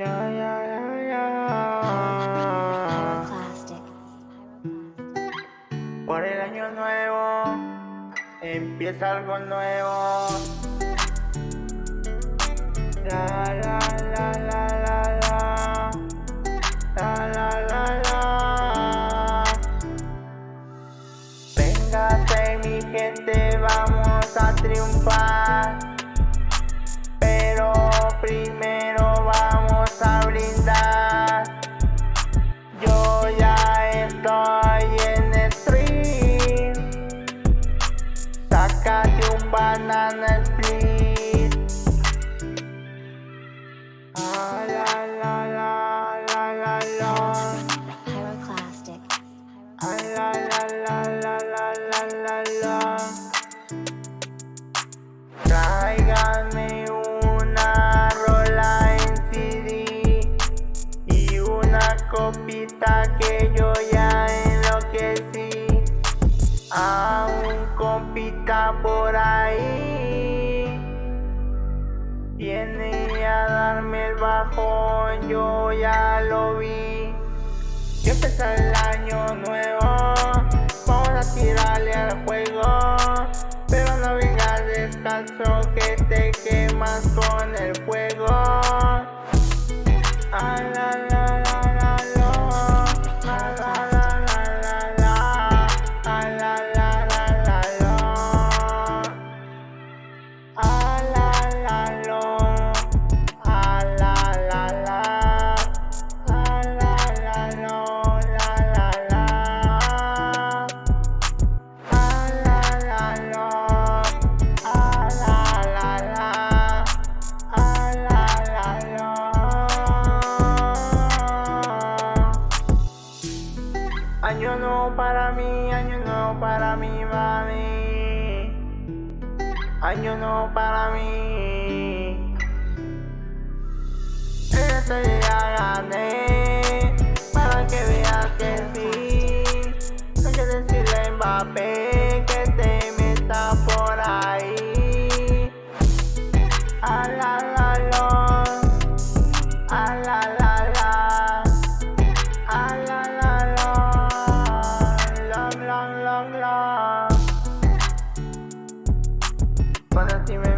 Yeah, yeah, yeah, yeah. Por el año nuevo empieza algo nuevo. La la la la la la. La la la la. Véngase mi gente, vamos a triunfar. Que yo ya enloquecí. A un compita por ahí viene a darme el bajón, yo ya lo vi. Ya empezó el año nuevo, vamos a tirarle al juego. Pero no vengas descalzo que te quemas con el fuego. para mí, año nuevo para mí, mami. Año nuevo para mí. Este día gané, para que veas que sí. No que decirle a Mbappé que te metas por ahí. A la la, la, la. La, la. wanna see